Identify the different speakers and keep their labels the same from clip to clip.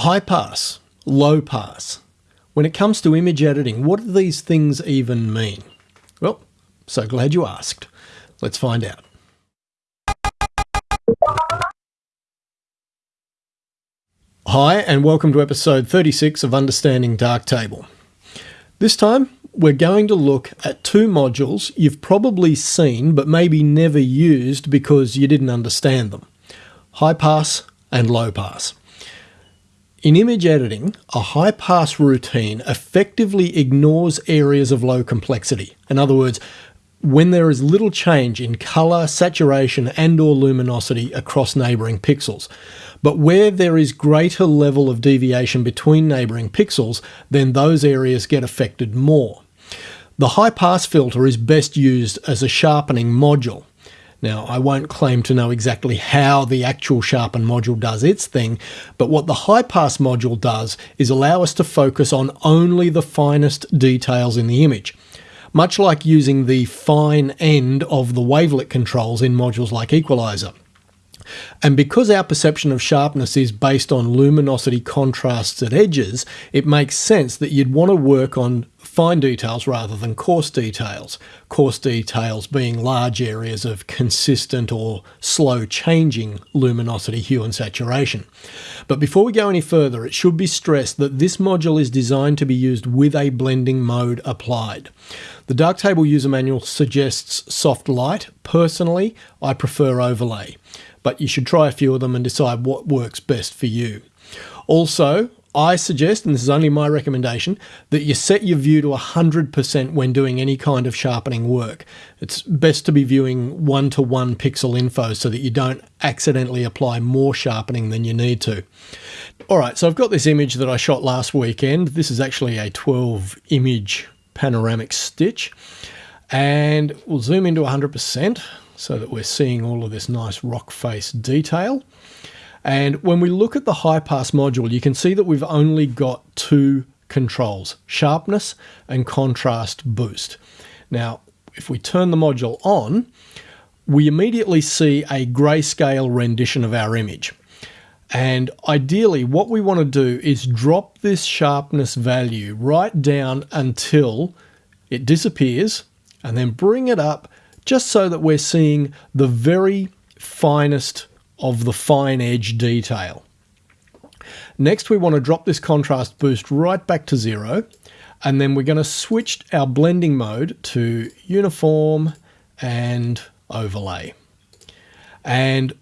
Speaker 1: High pass, low pass. When it comes to image editing, what do these things even mean? Well, so glad you asked. Let's find out. Hi, and welcome to episode 36 of Understanding Darktable. This time, we're going to look at two modules you've probably seen but maybe never used because you didn't understand them high pass and low pass. In image editing, a high pass routine effectively ignores areas of low complexity. In other words, when there is little change in color, saturation and or luminosity across neighboring pixels. But where there is greater level of deviation between neighboring pixels, then those areas get affected more. The high pass filter is best used as a sharpening module. Now, I won't claim to know exactly how the actual sharpen module does its thing, but what the high pass module does is allow us to focus on only the finest details in the image. Much like using the fine end of the wavelet controls in modules like Equalizer. And because our perception of sharpness is based on luminosity contrasts at edges, it makes sense that you'd want to work on fine details rather than coarse details. Coarse details being large areas of consistent or slow changing luminosity, hue and saturation. But before we go any further, it should be stressed that this module is designed to be used with a blending mode applied. The Darktable user manual suggests soft light. Personally, I prefer overlay but you should try a few of them and decide what works best for you. Also, I suggest, and this is only my recommendation, that you set your view to 100% when doing any kind of sharpening work. It's best to be viewing one to one pixel info so that you don't accidentally apply more sharpening than you need to. All right, so I've got this image that I shot last weekend. This is actually a 12 image panoramic stitch. And we'll zoom into 100% so that we're seeing all of this nice rock face detail. And when we look at the high pass module, you can see that we've only got two controls, sharpness and contrast boost. Now, if we turn the module on, we immediately see a grayscale rendition of our image. And ideally, what we want to do is drop this sharpness value right down until it disappears and then bring it up just so that we're seeing the very finest of the fine edge detail. Next, we want to drop this contrast boost right back to zero, and then we're going to switch our blending mode to uniform and overlay. And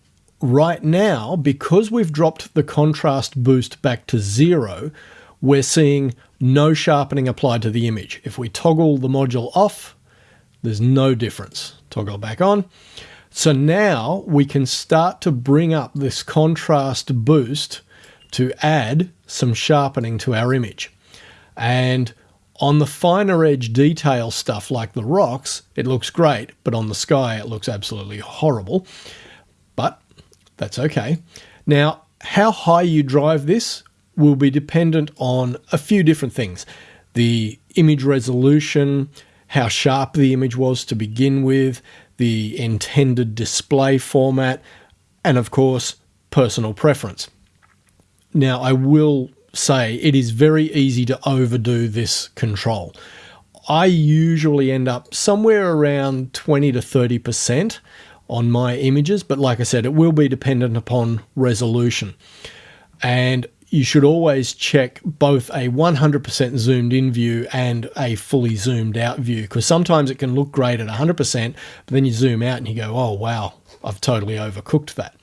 Speaker 1: right now, because we've dropped the contrast boost back to zero, we're seeing no sharpening applied to the image. If we toggle the module off, there's no difference. Toggle back on. So now we can start to bring up this contrast boost to add some sharpening to our image. And on the finer edge detail stuff like the rocks, it looks great, but on the sky it looks absolutely horrible. But that's okay. Now, how high you drive this will be dependent on a few different things. The image resolution, how sharp the image was to begin with, the intended display format, and of course, personal preference. Now, I will say it is very easy to overdo this control. I usually end up somewhere around 20 to 30% on my images, but like I said, it will be dependent upon resolution. And you should always check both a 100% zoomed in view and a fully zoomed out view because sometimes it can look great at 100%, but then you zoom out and you go, oh, wow, I've totally overcooked that.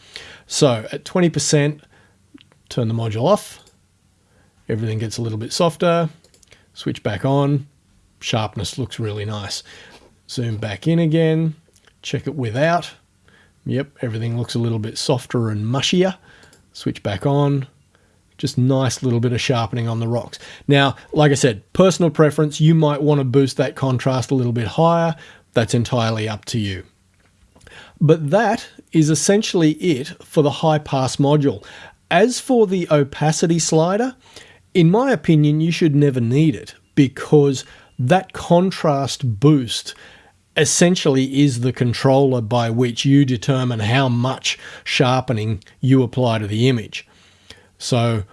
Speaker 1: So at 20%, turn the module off. Everything gets a little bit softer. Switch back on. Sharpness looks really nice. Zoom back in again. Check it without. Yep, everything looks a little bit softer and mushier. Switch back on just nice little bit of sharpening on the rocks. Now, like I said, personal preference, you might want to boost that contrast a little bit higher. That's entirely up to you. But that is essentially it for the high pass module. As for the opacity slider, in my opinion, you should never need it because that contrast boost essentially is the controller by which you determine how much sharpening you apply to the image. So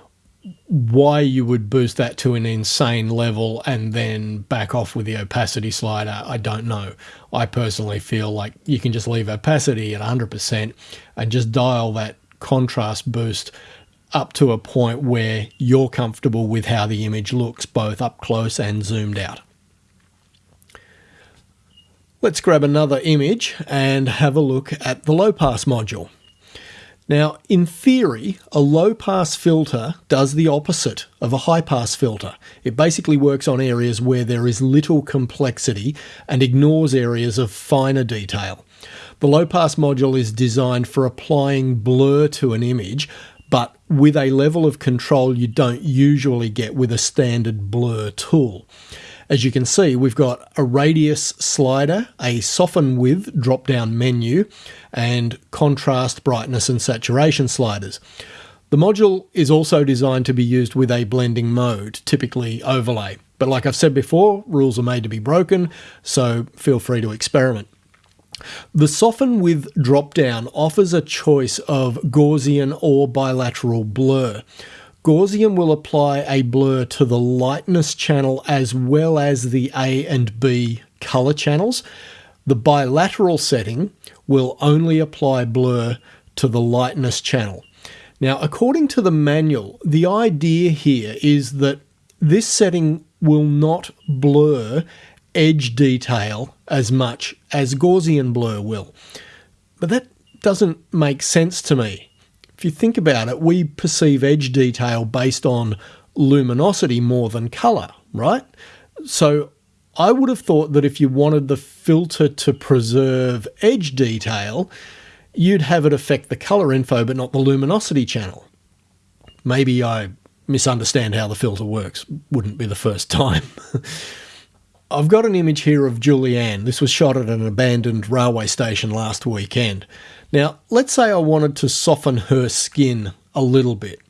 Speaker 1: why you would boost that to an insane level and then back off with the opacity slider, I don't know. I personally feel like you can just leave opacity at 100% and just dial that contrast boost up to a point where you're comfortable with how the image looks, both up close and zoomed out. Let's grab another image and have a look at the low pass module. Now, in theory, a low pass filter does the opposite of a high pass filter. It basically works on areas where there is little complexity and ignores areas of finer detail. The low pass module is designed for applying blur to an image, but with a level of control you don't usually get with a standard blur tool. As you can see, we've got a radius slider, a soften with drop down menu, and contrast, brightness, and saturation sliders. The module is also designed to be used with a blending mode, typically overlay. But like I've said before, rules are made to be broken, so feel free to experiment. The Soften with drop-down offers a choice of Gaussian or bilateral blur. Gaussian will apply a blur to the lightness channel as well as the A and B color channels. The bilateral setting will only apply blur to the lightness channel. Now, according to the manual, the idea here is that this setting will not blur edge detail as much as Gaussian blur will. But that doesn't make sense to me if you think about it, we perceive edge detail based on luminosity more than color, right? So I would have thought that if you wanted the filter to preserve edge detail, you'd have it affect the color info but not the luminosity channel. Maybe I misunderstand how the filter works. Wouldn't be the first time. I've got an image here of Julianne. This was shot at an abandoned railway station last weekend. Now, let's say I wanted to soften her skin a little bit.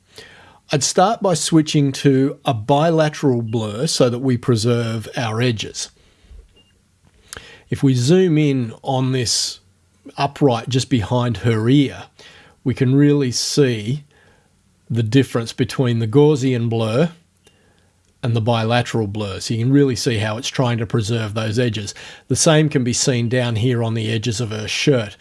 Speaker 1: I'd start by switching to a bilateral blur so that we preserve our edges. If we zoom in on this upright just behind her ear, we can really see the difference between the Gaussian blur and the bilateral blur. So you can really see how it's trying to preserve those edges. The same can be seen down here on the edges of her shirt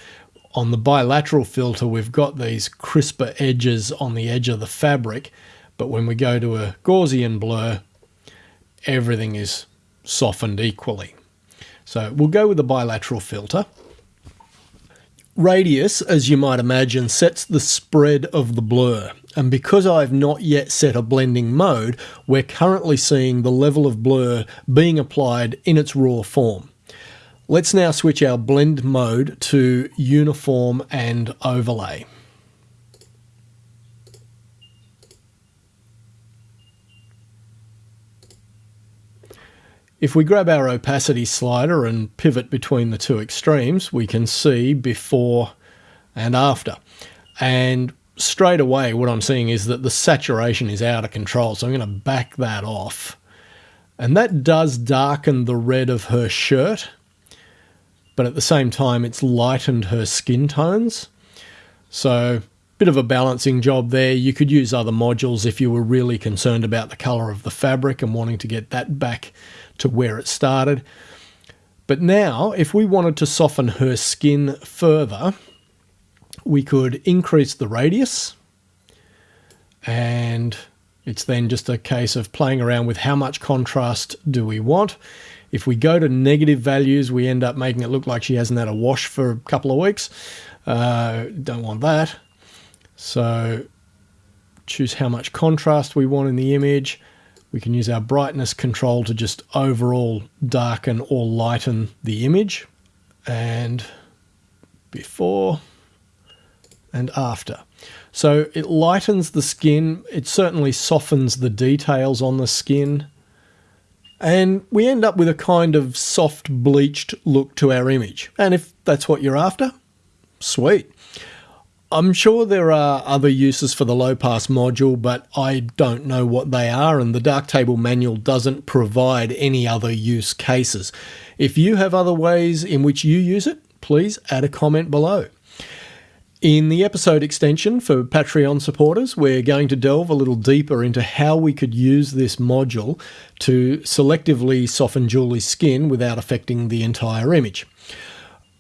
Speaker 1: on the bilateral filter, we've got these crisper edges on the edge of the fabric, but when we go to a Gaussian blur, everything is softened equally. So we'll go with the bilateral filter. Radius, as you might imagine, sets the spread of the blur. And because I've not yet set a blending mode, we're currently seeing the level of blur being applied in its raw form. Let's now switch our blend mode to uniform and overlay. If we grab our opacity slider and pivot between the two extremes, we can see before and after. And straight away, what I'm seeing is that the saturation is out of control. So I'm going to back that off. And that does darken the red of her shirt but at the same time, it's lightened her skin tones. So, bit of a balancing job there. You could use other modules if you were really concerned about the color of the fabric and wanting to get that back to where it started. But now, if we wanted to soften her skin further, we could increase the radius and it's then just a case of playing around with how much contrast do we want. If we go to negative values, we end up making it look like she hasn't had a wash for a couple of weeks. Uh, don't want that. So choose how much contrast we want in the image. We can use our brightness control to just overall darken or lighten the image. And before and after. So it lightens the skin. It certainly softens the details on the skin. And we end up with a kind of soft bleached look to our image. And if that's what you're after, sweet. I'm sure there are other uses for the low pass module, but I don't know what they are, and the Darktable manual doesn't provide any other use cases. If you have other ways in which you use it, please add a comment below. In the episode extension for Patreon supporters, we're going to delve a little deeper into how we could use this module to selectively soften Julie's skin without affecting the entire image.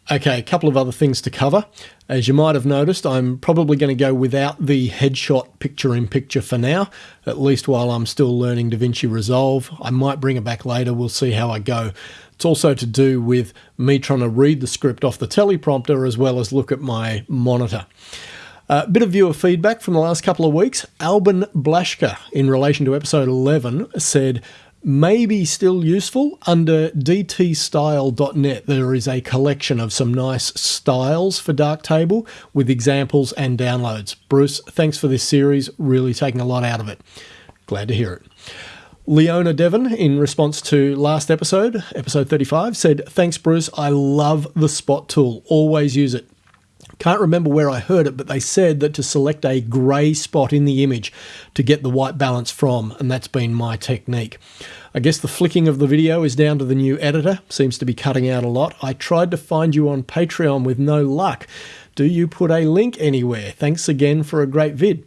Speaker 1: Okay, a couple of other things to cover. As you might have noticed, I'm probably going to go without the headshot picture in picture for now, at least while I'm still learning DaVinci Resolve. I might bring it back later, we'll see how I go. It's also to do with me trying to read the script off the teleprompter as well as look at my monitor. A uh, bit of viewer feedback from the last couple of weeks. Alban Blashka, in relation to episode 11, said, may be still useful. Under dtstyle.net, there is a collection of some nice styles for Darktable with examples and downloads. Bruce, thanks for this series, really taking a lot out of it. Glad to hear it. Leona Devon, in response to last episode, episode 35, said, Thanks, Bruce. I love the spot tool. Always use it. Can't remember where I heard it, but they said that to select a grey spot in the image to get the white balance from, and that's been my technique. I guess the flicking of the video is down to the new editor, seems to be cutting out a lot. I tried to find you on Patreon with no luck. Do you put a link anywhere? Thanks again for a great vid.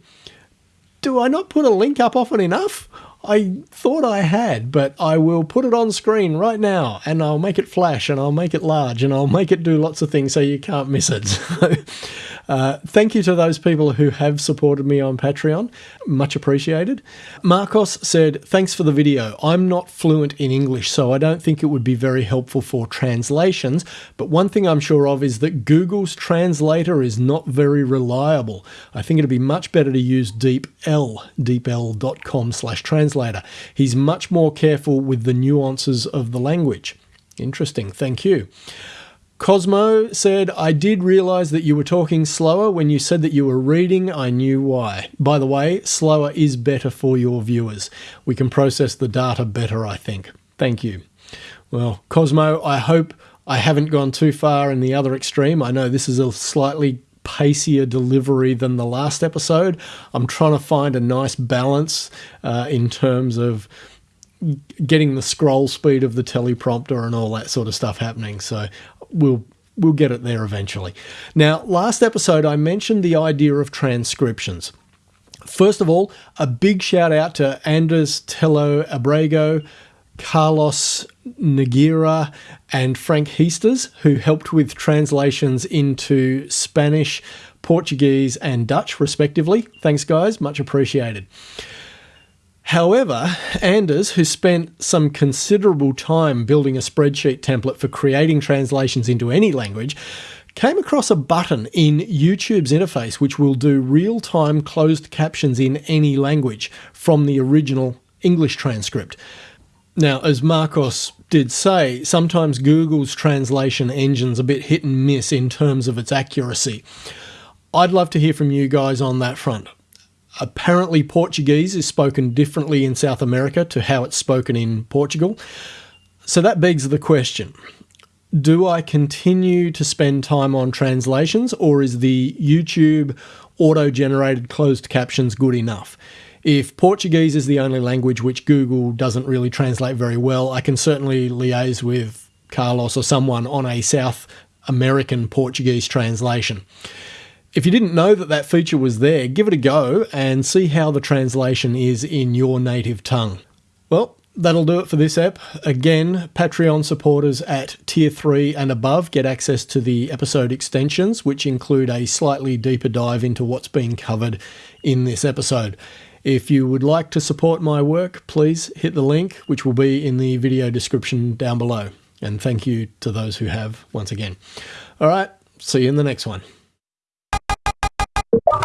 Speaker 1: Do I not put a link up often enough? I thought I had, but I will put it on screen right now and I'll make it flash and I'll make it large and I'll make it do lots of things so you can't miss it. Uh, thank you to those people who have supported me on Patreon. Much appreciated. Marcos said, Thanks for the video. I'm not fluent in English, so I don't think it would be very helpful for translations. But one thing I'm sure of is that Google's translator is not very reliable. I think it'd be much better to use DeepL, deepl.com slash translator. He's much more careful with the nuances of the language. Interesting. Thank you. Cosmo said, I did realize that you were talking slower. When you said that you were reading, I knew why. By the way, slower is better for your viewers. We can process the data better, I think. Thank you. Well, Cosmo, I hope I haven't gone too far in the other extreme. I know this is a slightly pacier delivery than the last episode. I'm trying to find a nice balance uh, in terms of getting the scroll speed of the teleprompter and all that sort of stuff happening. So we'll we'll get it there eventually. Now, last episode I mentioned the idea of transcriptions. First of all, a big shout out to Anders Tello Abrego, Carlos Nagira, and Frank Heasters, who helped with translations into Spanish, Portuguese, and Dutch, respectively. Thanks, guys. Much appreciated. However, Anders, who spent some considerable time building a spreadsheet template for creating translations into any language, came across a button in YouTube's interface which will do real time closed captions in any language from the original English transcript. Now, as Marcos did say, sometimes Google's translation engine's a bit hit and miss in terms of its accuracy. I'd love to hear from you guys on that front. Apparently, Portuguese is spoken differently in South America to how it's spoken in Portugal. So that begs the question do I continue to spend time on translations or is the YouTube auto generated closed captions good enough? If Portuguese is the only language which Google doesn't really translate very well, I can certainly liaise with Carlos or someone on a South American Portuguese translation. If you didn't know that that feature was there, give it a go and see how the translation is in your native tongue. Well, that'll do it for this ep. Again, Patreon supporters at tier 3 and above get access to the episode extensions, which include a slightly deeper dive into what's being covered in this episode. If you would like to support my work, please hit the link, which will be in the video description down below. And thank you to those who have once again. All right, see you in the next one. What?